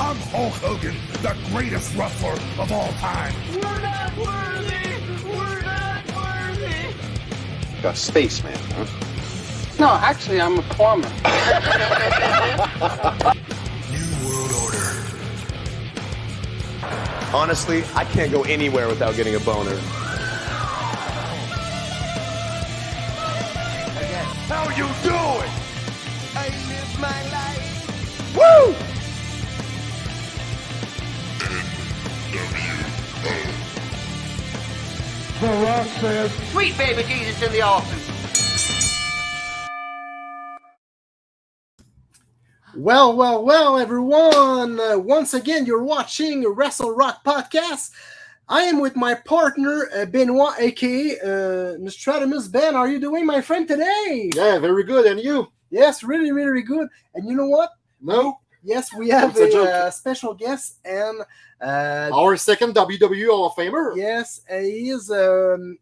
I'm Hulk Hogan, the greatest wrestler of all time. We're not worthy! We're not worthy! A spaceman, huh? No, actually, I'm a plumber. New World Order. Honestly, I can't go anywhere without getting a boner. Says, Sweet baby Jesus in the office. Well, well, well, everyone. Uh, once again, you're watching Wrestle Rock Podcast. I am with my partner, uh, Benoit, aka uh, Nostradamus. Ben, how are you doing, my friend, today? Yeah, very good. And you? Yes, really, really, really good. And you know what? No. Yes, we have It's a a, uh, special guest, and uh, Our second WWE Hall of Famer. yes, uh, he is um,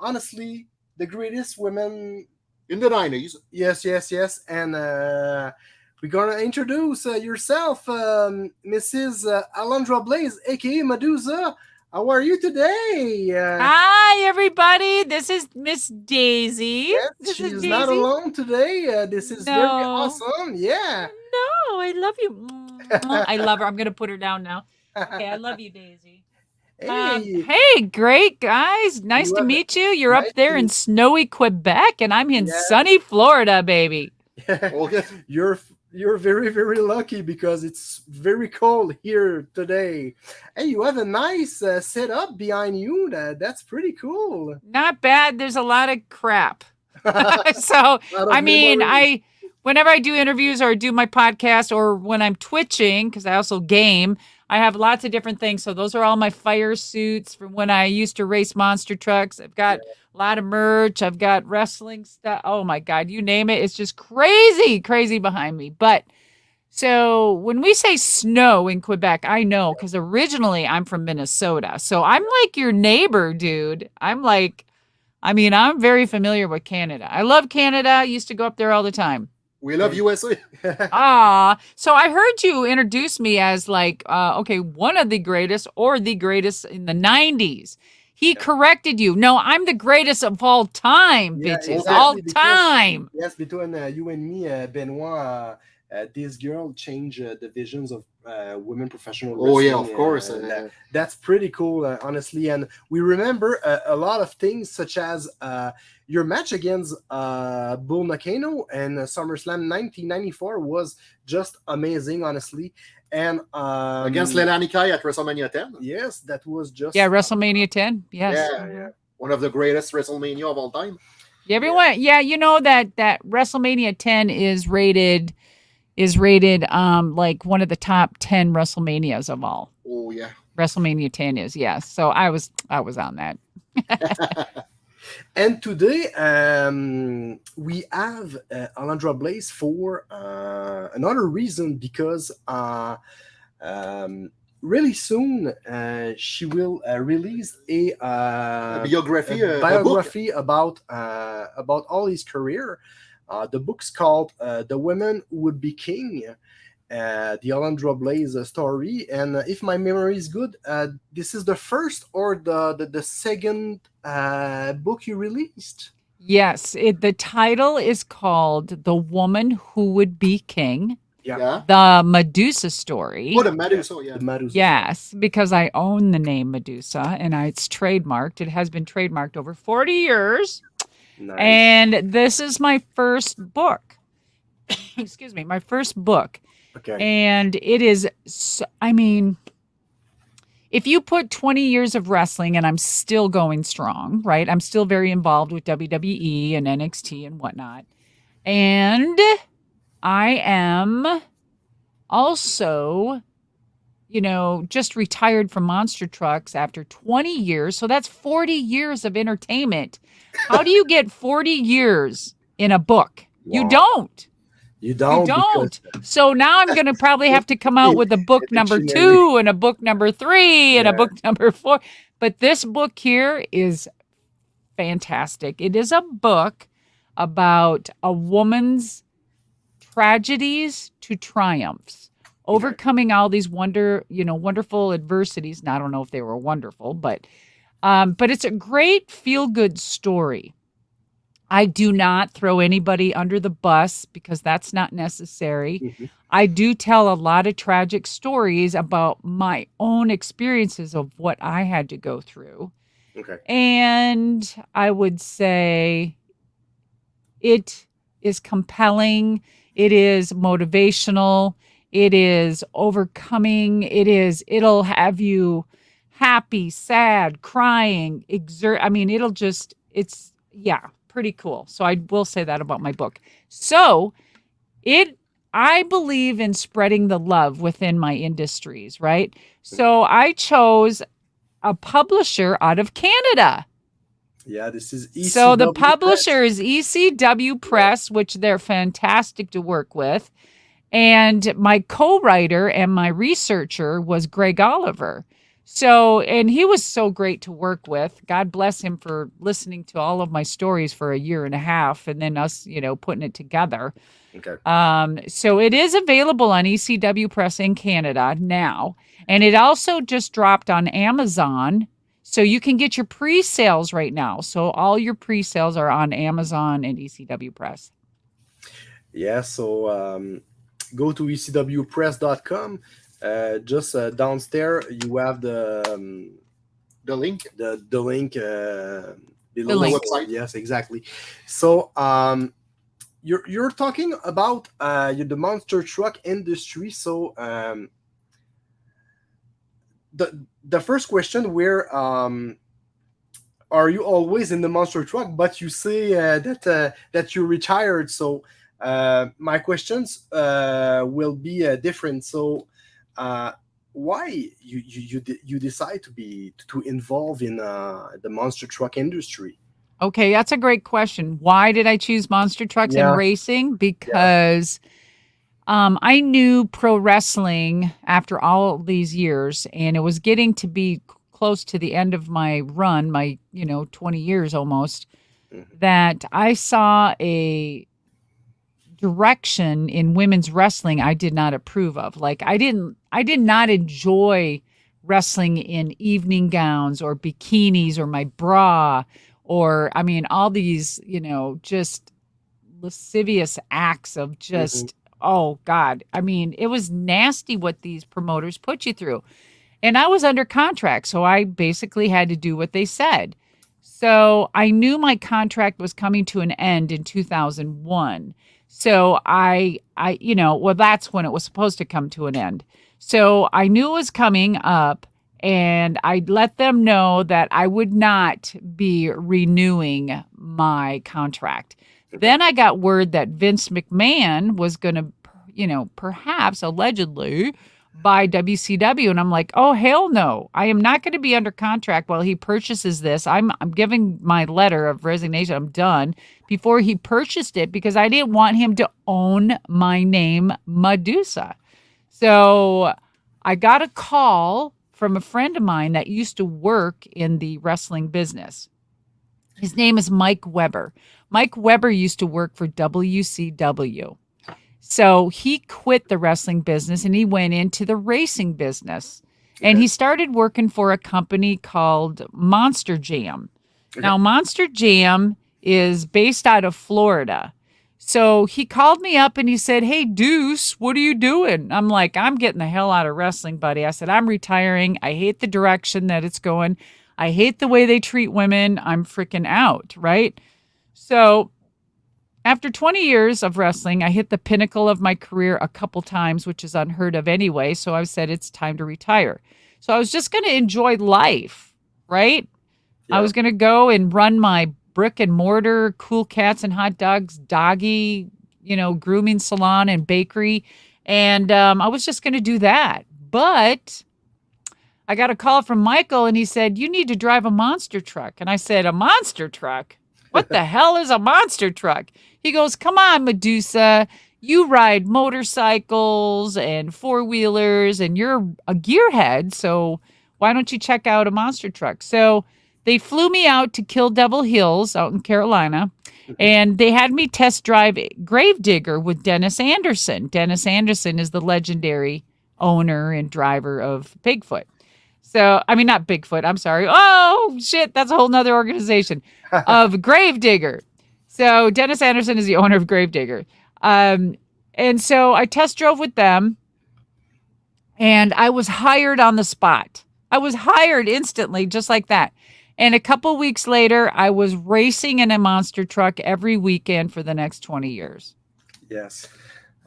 honestly the greatest women In the 90s. Yes, yes, yes. And uh, we're gonna introduce uh, yourself, um, Mrs. Uh, Alundra Blayze, aka Medusa. How are you today? Uh, Hi, everybody. This is Miss Daisy. yes, this she's is not alone today. Uh, this is very awesome. Yeah. No, I love you. I love her. I'm gonna put her down now. Okay, I love you, Daisy. Um, hey, hey, great guys. Nice You to have- meet you. You're nice up there in snowy Quebec, and I'm in Yeah. sunny Florida, baby. Okay. you're you're very very lucky because it's very cold here today. Hey, you have a nice uh, setup behind you. That, that's pretty cool. Not bad. There's a lot of crap. so of I mean, memories. I whenever I do interviews or do my podcast or when I'm twitching because I also game, I have lots of different things. So those are all my fire suits from when I used to race monster trucks. I've got a lot of merch. I've got wrestling stuff. Oh my god, you name it. It's just crazy, crazy behind me. But so when we say snow in Quebec, I know because originally I'm from Minnesota. So I'm like your neighbor, dude. I'm like, I mean, I'm very familiar with Canada. I love Canada. I used to go up there all the time. We love USA. Ah, so I heard you introduce me as like, uh, okay, one of the greatest or the greatest in the 90s. He corrected you. No, I'm the greatest of all time, Yeah, bitches. exactly, all because- time. Yes, between uh, you and me, uh, Benoit, uh, uh, this girl changed uh, the visions of uh, women professional Oh, yeah, of course. uh, uh, that- that's pretty cool, uh, honestly. And we remember uh, a lot of things, such as uh, your match against uh, Bull Nakano and uh, SummerSlam 1994 was just amazing, honestly. And um, against Leilani Kai at WrestleMania 10. Yes, that was just Yeah, WrestleMania 10. Yes. Yeah, yeah. One of the greatest WrestleMania of all time. Yeah, Everyone, yeah, you know that that WrestleMania 10 is rated is rated um like one of the top 10 WrestleManias of all. Oh, yeah. WrestleMania 10 is, yes. So I was I was on that. And today um, we have uh, Alundra Blayze for uh, another reason because uh, um, really soon uh, she will uh, release a, uh, A biography, a uh, a book. biography about uh, about all his career. Uh, the book's called uh, "The Women Who Would Be King." Uh, the Alundra Blayze story, and uh, if my memory is good, uh, this is the first or the the, the second uh, book you released. Yes, it, the title is called The Woman Who Would Be King, Yeah. Yeah. the Medusa story. What a Medusa, yeah. The Medusa. Yes, because I own the name Medusa and I, it's trademarked. It has been trademarked over 40 years. Nice. And this is my first book. Excuse me, my first book. okay. And it is. I mean, if you put 20 years of wrestling and I'm still going strong, right? I'm still very involved with WWE and NXT and whatnot. And I am also, you know, just retired from monster trucks after 20 years. So that's 40 years of entertainment. How do you get 40 years in a book? You don't. You don't. You don't. So now I'm going to probably have to come out with a book number two and a book number three and a book number four. But this book here is fantastic. It is a book about a woman's tragedies to triumphs overcoming all these wonder, you know, wonderful adversities. And I don't know if they were wonderful, but um, but it's a great feel good story. I do not throw anybody under the bus because that's not necessary. Mhm. I do tell a lot of tragic stories about my own experiences of what I had to go through. Okay. And I would say it is compelling, it is motivational, it is overcoming, it is, it'll have you happy, sad, crying, exert. I mean, it'll just, it's, yeah, pretty cool. So I will say that about my book. So it, I believe in spreading the love within my industries, right? So I chose a publisher out of Canada. Yeah, this is So the ECW publisher is ECW Press, which they're fantastic to work with. And my co-writer and my researcher was Greg Oliver. So, and he was so great to work with. God bless him for listening to all of my stories for a year and a half and then us, you know, putting it together. Okay. Um, so it is available on ECW Press in Canada now. And it also just dropped on Amazon. So you can get your pre-sales right now. So all your pre-sales are on Amazon and ECW Press. Yeah, so um, go to ecwpress.com. Uh, just uh, downstairs, you have the um, The link. the the link uh, below link. website. Yes, exactly. So um, you're you're talking about uh, the monster truck industry. So um, the the first question where um, are you always in the monster truck? But you say uh, that uh, that you retired. So uh, my questions uh, will be uh, different. So uh, why you you you, de- you decide to be to involve in uh, the monster truck industry? Okay, that's a great question. Why did I choose monster trucks Yeah. and racing? Because um, I knew pro wrestling after all these years, and it was getting to be close to the end of my run, my you know twenty years almost. Mhm. That I saw a direction in women's wrestling I did not approve of. Like I didn't, I did not enjoy wrestling in evening gowns or bikinis or my bra or I mean all these, you know, just lascivious acts of just mm-hmm. oh god. I mean, it was nasty what these promoters put you through. And I was under contract, so I basically had to do what they said. So I knew my contract was coming to an end in 2001. So I I you know, well that's when it was supposed to come to an end. So I knew it was coming up and I let them know that I would not be renewing my contract. Then I got word that Vince McMahon was going to, you know, perhaps allegedly buy WCW, and I'm like, oh hell no! I am not going to be under contract while he purchases this. I'm I'm giving my letter of resignation. I'm done before he purchased it because I didn't want him to own my name, Medusa. So I got a call from a friend of mine that used to work in the wrestling business. His name is Mike Weber. Mike Weber used to work for WCW. So he quit the wrestling business and he went into the racing business. And he started working for a company called Monster Jam. Now, Monster Jam is based out of Florida. So he called me up and he said, Hey, Deuce, what are you doing? I'm like, I'm getting the hell out of wrestling, buddy. I said, I'm retiring. I hate the direction that it's going. I hate the way they treat women. I'm freaking out, right? So after 20 years of wrestling, I hit the pinnacle of my career a couple times, which is unheard of anyway. So I said, It's time to retire. So I was just going to enjoy life, right? I was going to go and run my brick and mortar, cool cats and hot dogs, doggy, you know, grooming salon and bakery. And um, I was just going to do that. But I got a call from Michael and he said, You need to drive a monster truck. And I said, A monster truck? What the hell is a monster truck? He goes, Come on, Medusa. You ride motorcycles and four wheelers and you're a gearhead. So why don't you check out a monster truck? So they flew me out to Kill Devil Hills out in Carolina and they had me test drive Gravedigger with Dennis Anderson. Dennis Anderson is the legendary owner and driver of Bigfoot. So, I mean, not Bigfoot. I'm sorry. Oh, shit. That's a whole nother organization of Gravedigger. So, Dennis Anderson is the owner of Gravedigger. Um, and so I test drove with them and I was hired on the spot. I was hired instantly, just like that. And a couple weeks later, I was racing in a monster truck every weekend for the next 20 years. Yes.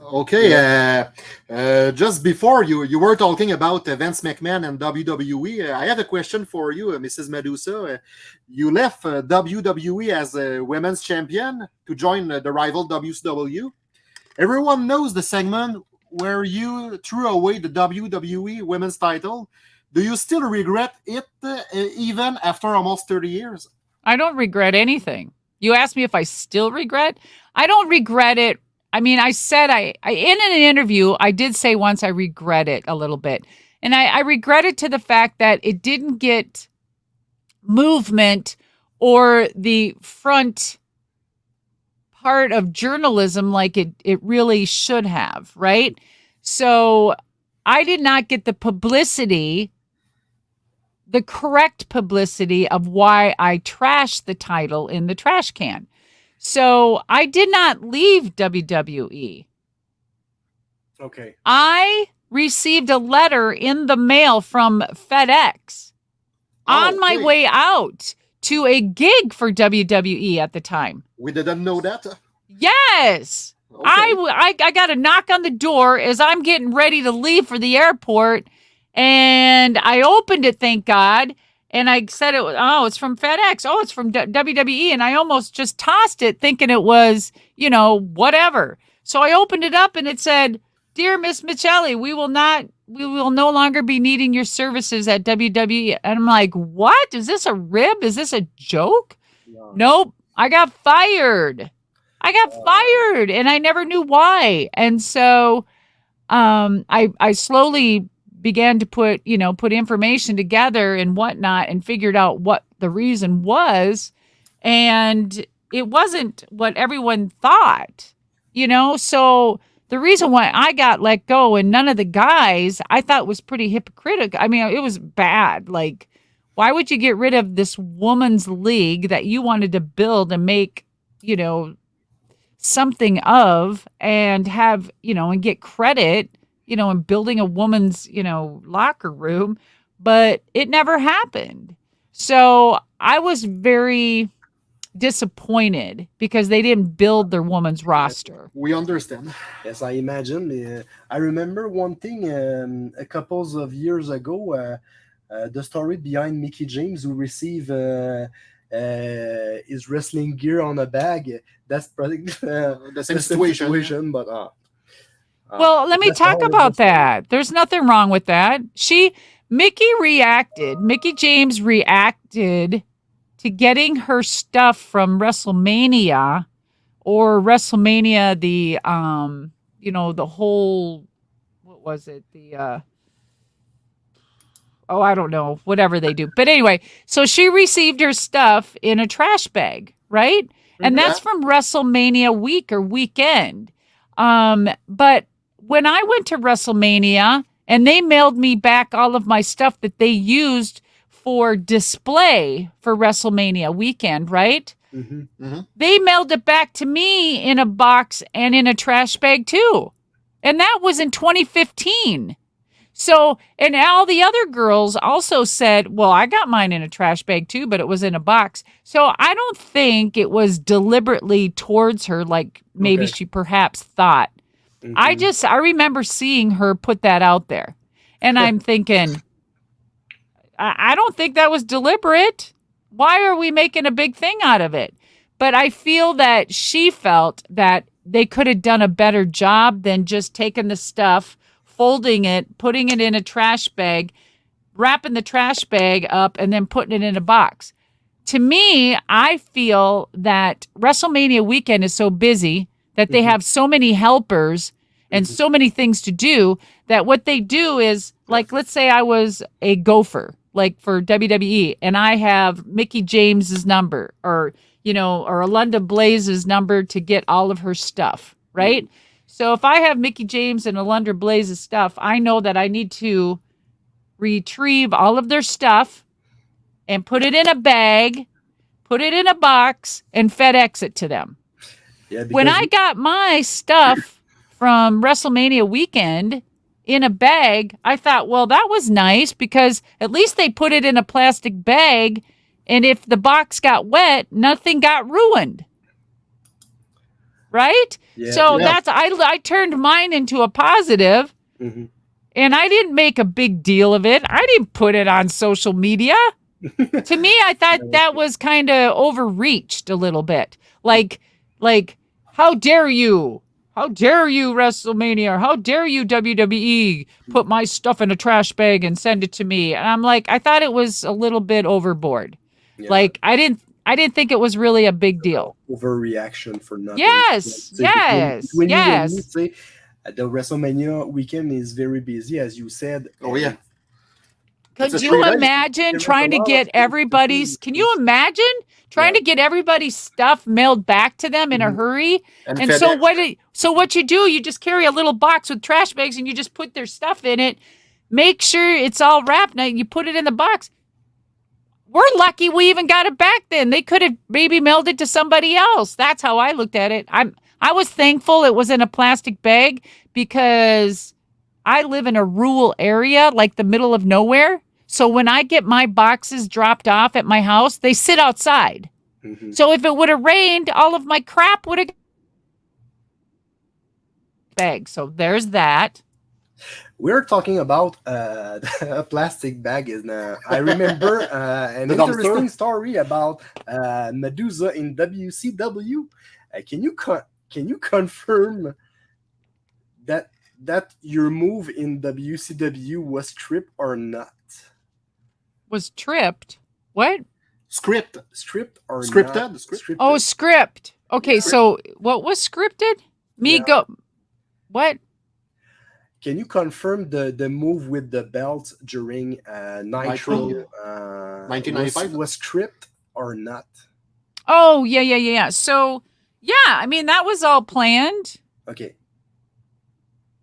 Okay, uh, uh, just before you you were talking about uh, Vince McMahon and WWE, uh, I have a question for you, uh, Mrs. Medusa. Uh, you left uh, WWE as a women's champion to join uh, the rival WCW. Everyone knows the segment where you threw away the WWE women's title. Do you still regret it, uh, even after almost 30 years? I don't regret anything. You asked me if I still regret. I don't regret it. I mean, I said I, I in an interview, I did say once I regret it a little bit. And I, I regret it to the fact that it didn't get movement or the front part of journalism like it it really should have, right? So I did not get the publicity the correct publicity of why I trashed the title in the trash can. So I did not leave WWE. Okay. I received a letter in the mail from FedEx oh, on my okay. way out to a gig for WWE at the time. We didn't know that. Yes. Okay. I got a knock on the door as I'm getting ready to leave for the airport, and I opened it. Thank God. And I said it was oh it's from FedEx. Oh it's from WWE, and I almost just tossed it, thinking it was you know whatever. So I opened it up, and it said, "Dear Miss Miceli, we will not." We will no longer be needing your services at WWE. And I'm like, what? Is this a rib? Is this a joke? No. Nope. I got fired. I got fired and I never knew why. And so um I I slowly began to put, you know, put information together and whatnot and figured out what the reason was. And it wasn't what everyone thought, you know? So the reason why I got let go and none of the guys I thought was pretty hypocritical. I mean, it was bad. Like, why would you get rid of this woman's league that you wanted to build and make, you know, something of and have, you know, and get credit, you know, in building a woman's, you know, locker room, but it never happened. So I was very disappointed because they didn't build their woman's roster. We understand. Yes, I imagine. Uh, I remember one thing um, a couple of years ago, uh, uh, the story behind Mickie James who received uh, uh, his wrestling gear on a bag. That's probably uh, the same situation. but uh, Well, let me talk about that. There's nothing wrong with that. She, Mickie reacted, Mickie James reacted to getting her stuff from WrestleMania or WrestleMania, the, um, you know, the whole, what was it? The, uh, oh, I don't know, whatever they do. But anyway, so she received her stuff in a trash bag, right? And that's from WrestleMania week or weekend. Um, but when I went to WrestleMania and they mailed me back all of my stuff that they used for display for WrestleMania weekend, right? Mhm. They mailed it back to me in a box and in a trash bag too. And that was in 2015. So, and all the other girls also said, well, I got mine in a trash bag too, but it was in a box. So I don't think it was deliberately towards her like maybe Okay. she perhaps thought. I Mhm. just, I remember seeing her put that out there. And I'm thinking, I, I don't think that was deliberate. Why are we making a big thing out of it? But I feel that she felt that they could have done a better job than just taking the stuff, folding it, putting it in a trash bag, wrapping the trash bag up, and then putting it in a box. To me, I feel that WrestleMania weekend is so busy that they mm-hmm. have so many helpers and mm-hmm. so many things to do that what they do is like let's say I was a gopher like for WWE and I have Mickie James's number or you know or Alundra Blayze's number to get all of her stuff, mm-hmm. right? So if I have Mickie James and Alundra Blayze's stuff, I know that I need to retrieve all of their stuff and put it in a bag, put it in a box, and FedEx it to them. Yeah, When I got my stuff from WrestleMania weekend in a bag, I thought, well, that was nice because at least they put it in a plastic bag. And if the box got wet, nothing got ruined. Right? Yeah, so yeah. that's I I turned mine into a positive Mhm. and I didn't make a big deal of it. I didn't put it on social media. to me, I thought that was kind of overreached a little bit. Like, like, how dare you? How dare you, WrestleMania? How dare you, WWE, put my stuff in a trash bag and send it to me? And I'm like, I thought it was a little bit overboard. Yeah. Like, I didn't, I didn't think it was really a big deal. overreaction for nothing. Yes, Like, say, yes, between- between you and me, yes. say, uh, the WrestleMania weekend is very busy, as you said. Oh, yeah. Could you imagine trying to get everybody's? Can you imagine trying Yeah. to get everybody's stuff mailed back to them in a Mhm. hurry? And, And so what? It, so what you do? You just carry a little box with trash bags and you just put their stuff in it. Make sure it's all wrapped. Now you put it in the box. We're lucky we even got it back then. They could have maybe mailed it to somebody else. That's how I looked at it. I'm I was thankful it was in a plastic bag because I live in a rural area, like the middle of nowhere. So when I get my boxes dropped off at my house, they sit outside. Mhm. So if it would have rained, all of my crap would have bag. So there's that. We're talking about uh, a plastic bag. In, uh, I remember uh, an interesting story about uh, Medusa in WCW. Uh, can you co- can you confirm that that your move in WCW was stripped or not? Was tripped. What? script. Stripped or Scripted? not? Scripted. Oh, script. Okay, so what was scripted? Me Yeah. go. What? Can you confirm the the move with the belt during uh, Nitro? Nitro. Uh, 1995? was, was stripped or not? Oh, yeah, yeah, yeah, yeah. So, yeah, I mean, that was all planned. Okay.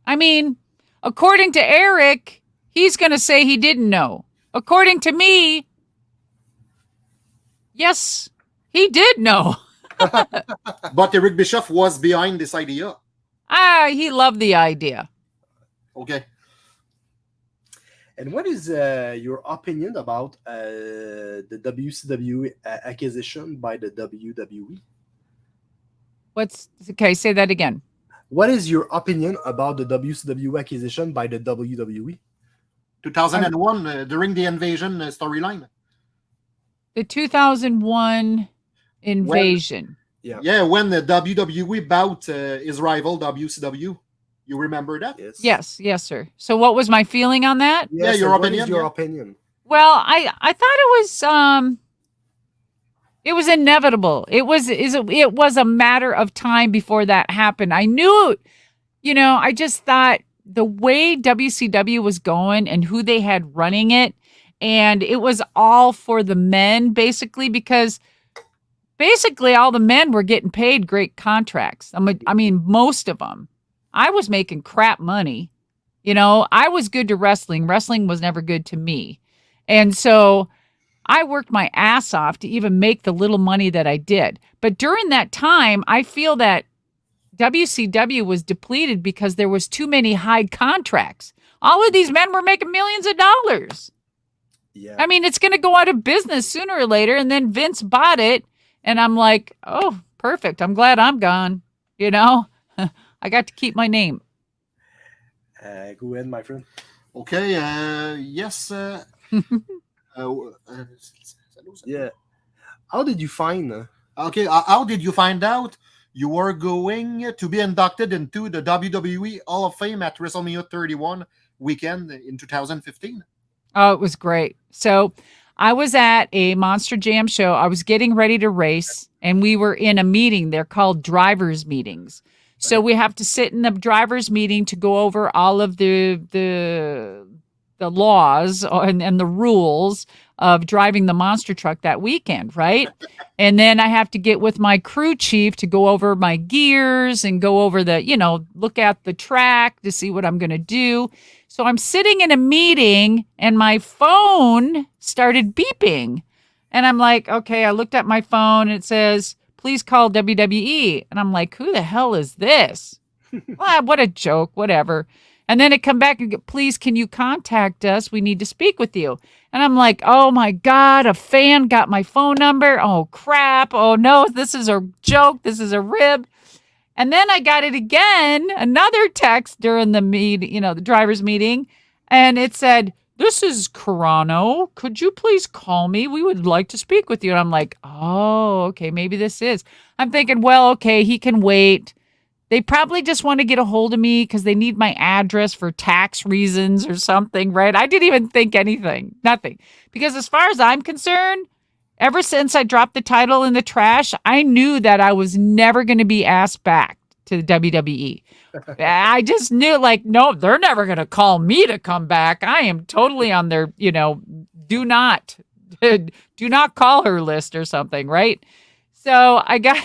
I mean, according to Eric, he's going to say he didn't know. According to me, yes, he did know. But Eric Bischoff was behind this idea. Ah, he loved the idea. Okay. And what is uh, your opinion about uh, the WCW uh, acquisition by the WWE? What's okay? Say that again. What is your opinion about the WCW acquisition by the? WWE? 2001, uh, during the invasion uh, storyline. The 2001 invasion. Yeah. Yeah, when the WWE bout uh, his rival WCW. You remember that? Yes. Yes, yes, sir. So, what was my feeling on that? Yes, Yeah, your and what is opinion, Your yeah. opinion. Well, I I thought it was um it was inevitable. It was is it was a matter of time before that happened. I knew you know, I just thought the way WCW was going and who they had running it and it was all for the men basically because basically all the men were getting paid great contracts. I mean, I mean most of them. I was making crap money. You know, I was good to wrestling. Wrestling was never good to me. And so I worked my ass off to even make the little money that I did. But during that time, I feel that WCW was depleted because there was too many high contracts. All of these men were making millions of dollars. Yeah. I mean, it's going to go out of business sooner or later. And then Vince bought it. And I'm like, oh, perfect. I'm glad I'm gone. You know, I got to keep my name. Uh, go ahead, my friend. Okay. Uh, yes. Uh, uh, uh, Yeah. How did you find? Uh, Okay, uh, how did you find out you were going to be inducted into the WWE Hall of Fame at WrestleMania 31 weekend in 2015? Oh, it was great. So I was at a Monster Jam show. I was getting ready to race, and we were in a meeting. They're called drivers' meetings. So we have to sit in the drivers' meeting to go over all of the the the laws and, and the rules of driving the monster truck that weekend, right? and then I have to get with my crew chief to go over my gears and go over the, you know, look at the track to see what I'm going to do. So I'm sitting in a meeting and my phone started beeping. And I'm like, okay, I looked at my phone and it says, please call WWE. And I'm like, who the hell is this? what a joke, whatever. And then it come back and go, please, can you contact us? We need to speak with you. And I'm like, oh my God, a fan got my phone number. Oh crap. Oh no, this is a joke. This is a rib. And then I got it again, another text during the meet, you know, the driver's meeting. And it said, this is Carrano. Could you please call me? We would like to speak with you. And I'm like, oh, okay, maybe this is. I'm thinking, well, okay, he can wait. They probably just want to get a hold of me because they need my address for tax reasons or something, right? I didn't even think anything, nothing. Because as far as I'm concerned, ever since I dropped the title in the trash, I knew that I was never going to be asked back to the WWE. I just knew, like, no, they're never going to call me to come back. I am totally on their, you know, do not, do not call her list or something, right? So I got,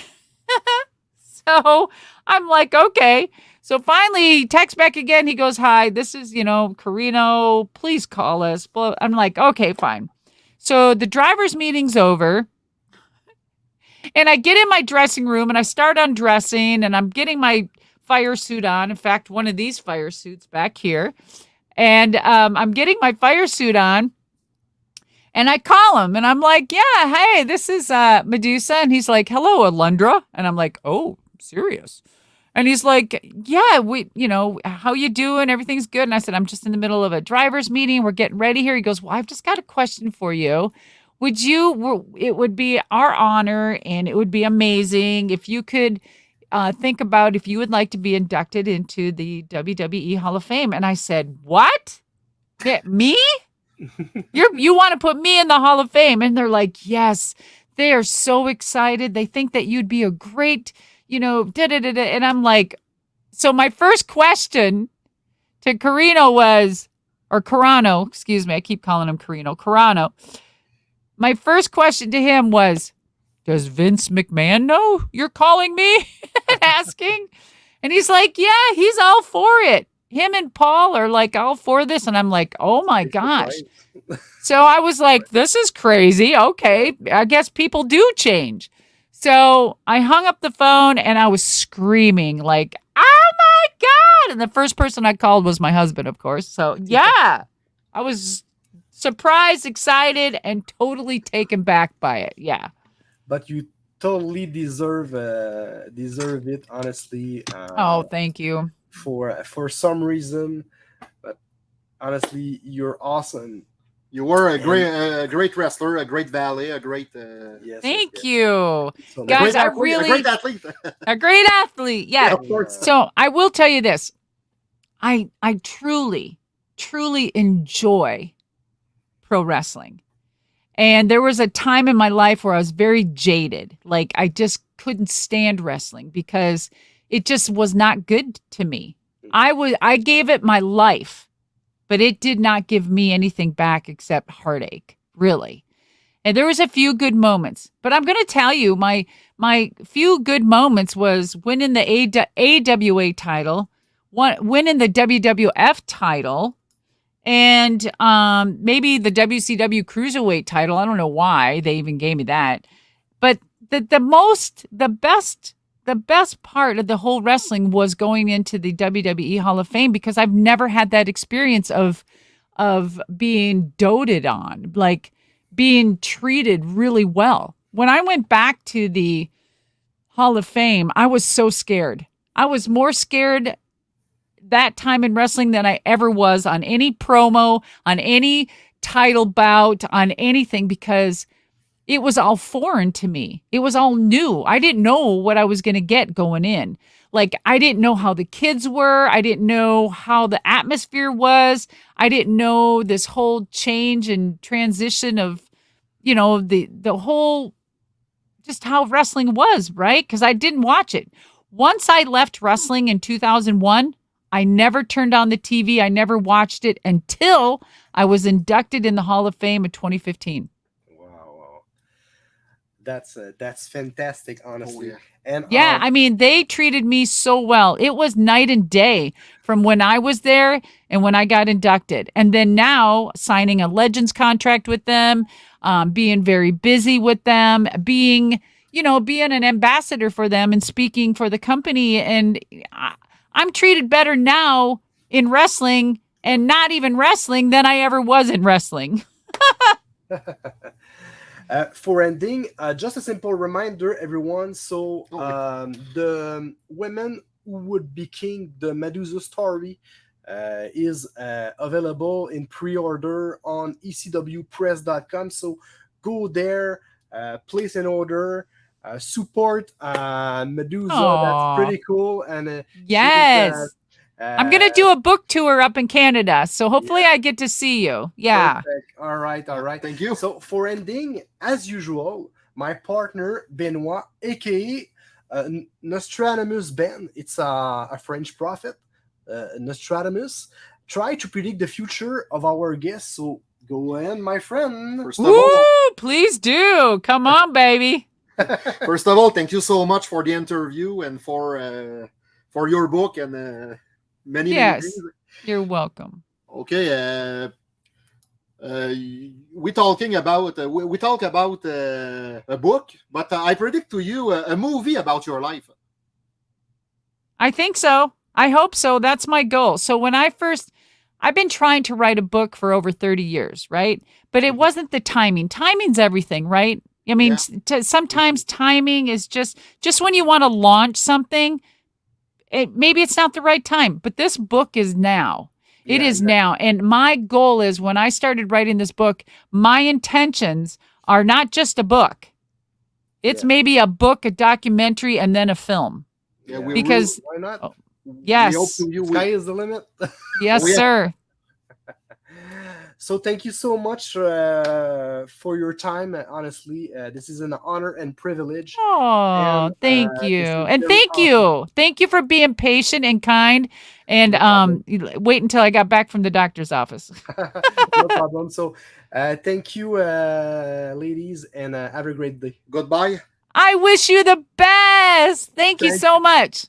so I'm like, okay. So finally, he texts back again. He goes, Hi, this is, you know, Carino. Please call us. I'm like, okay, fine. So the driver's meeting's over. And I get in my dressing room and I start undressing and I'm getting my fire suit on. In fact, one of these fire suits back here. And um, I'm getting my fire suit on. And I call him and I'm like, yeah, hey, this is uh, Medusa. And he's like, hello, Alundra. And I'm like, oh, serious. And he's like, "Yeah, we, you know, how you doing? Everything's good." And I said, "I'm just in the middle of a drivers meeting. We're getting ready here." He goes, "Well, I've just got a question for you. Would you? It would be our honor, and it would be amazing if you could uh, think about if you would like to be inducted into the WWE Hall of Fame." And I said, "What? Yeah, me? You're, you want to put me in the Hall of Fame?" And they're like, "Yes." They are so excited. They think that you'd be a great you know, da da da da. And I'm like, so my first question to Carino was, or Carrano, excuse me, I keep calling him Carino, Carrano. My first question to him was, does Vince McMahon know you're calling me and asking? And he's like, yeah, he's all for it. Him and Paul are like all for this. And I'm like, oh my gosh. so I was like, this is crazy. Okay. I guess people do change. So I hung up the phone and I was screaming, like, oh my God. And the first person I called was my husband, of course. So yeah, I was surprised, excited, and totally taken back by it. Yeah. But you totally deserve uh, deserve it, honestly. Uh, oh, thank you. For for some reason, but honestly, you're awesome you were a great, a great wrestler, a great valet, a great. Uh, yes, Thank yes. you, so guys. I really a great athlete. a great athlete. Yeah. yeah of course. So I will tell you this: I I truly, truly enjoy pro wrestling, and there was a time in my life where I was very jaded. Like I just couldn't stand wrestling because it just was not good to me. I was I gave it my life but it did not give me anything back except heartache, really. And there was a few good moments, but I'm going to tell you my my few good moments was winning the AWA title, winning the WWF title, and um, maybe the WCW Cruiserweight title. I don't know why they even gave me that, but the the most the best the best part of the whole wrestling was going into the WWE Hall of Fame because I've never had that experience of of being doted on, like being treated really well. When I went back to the Hall of Fame, I was so scared. I was more scared that time in wrestling than I ever was on any promo, on any title bout, on anything because it was all foreign to me. It was all new. I didn't know what I was going to get going in. Like, I didn't know how the kids were. I didn't know how the atmosphere was. I didn't know this whole change and transition of, you know, the, the whole, just how wrestling was, right? Because I didn't watch it. Once I left wrestling in 2001, I never turned on the TV. I never watched it until I was inducted in the Hall of Fame in 2015. Wow, wow. That's uh, that's fantastic, honestly. yeah. And Yeah, um, I mean, they treated me so well. It was night and day from when I was there and when I got inducted. And then now signing a Legends contract with them, um, being very busy with them, being, you know, being an ambassador for them and speaking for the company. And I, I'm treated better now in wrestling and not even wrestling than I ever was in wrestling. Uh, for ending, uh, just a simple reminder, everyone. So, Oh, um, the women who would be king, the Medusa story, uh, is uh, available in pre-order on ecwpress.com. So, go there, uh, place an order, uh, support uh, Medusa. Aw. That's pretty cool. And uh, Yes. Uh, I'm going to do a book tour up in Canada. So hopefully I get to see you. Yeah. Perfect. All right, all right. Thank you. So for ending, as usual, my partner Benoit, aka uh, N- Nostradamus Ben, it's a, a French prophet, uh, Nostradamus, try to predict the future of our guests. So go ahead, my friend. First of all, Please do. Come on, baby. first of all, thank you so much for the interview and for uh, for your book and uh, many Yes. many. You're welcome. Okay. Uh, uh, we talking about uh, we, we talk about uh, a book, but uh, I predict to you a, a movie about your life. I think so. I hope so. That's my goal. So when I first I've been trying to write a book for over 30 years, right? But it wasn't the timing. Timing's everything, right? I mean, Yeah. sometimes timing is just just when you want to launch something, it, maybe it's not the right time, but this book is now. It Yeah, is now. And my goal is when I started writing this book, my intentions are not just a book. It's Yeah. maybe a book, a documentary, and then a film. Yeah, we Because- why not? Oh, Yes. hope to you. Sky is the limit. Yes, Oh, yeah. sir. So thank you so much uh, for your time. Uh, honestly, uh, this is an honor and privilege. Oh, And, thank uh, you. And thank you. Thank you for being patient and kind. And No um wait until I got back from the doctor's office. no problem. So, uh, thank you, uh, ladies, and uh, have a great day. goodbye. I wish you the best. Thank you so much.